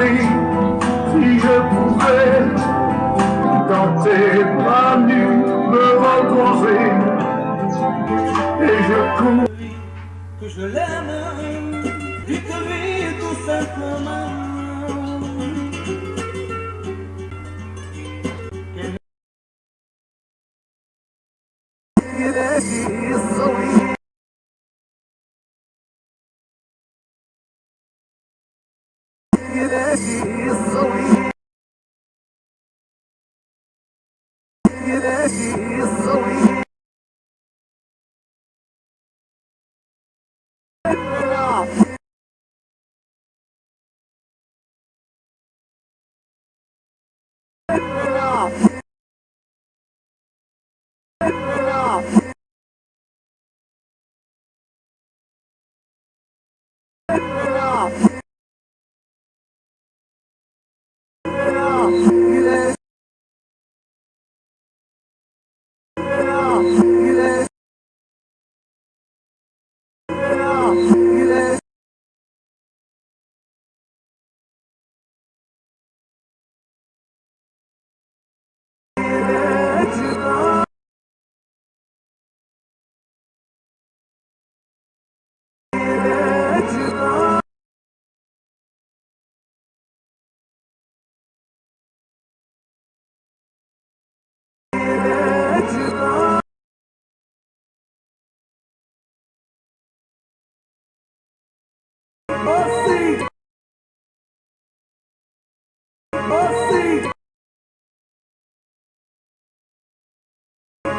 Si je pouvais dans tes bras nus me retrouver et je cours. Que je l'aime, dites-lui tout simplement. بناتي الصغيرة Yeah.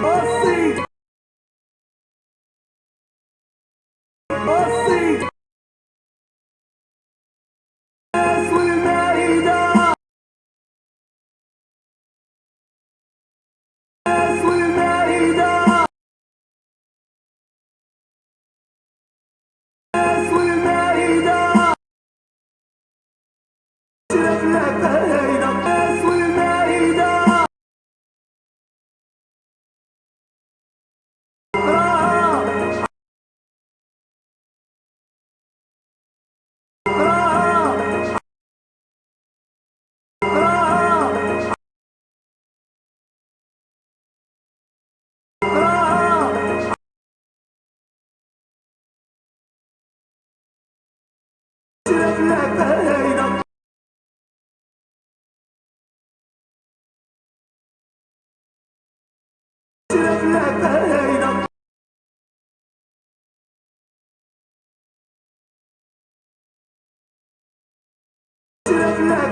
Oh.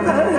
Let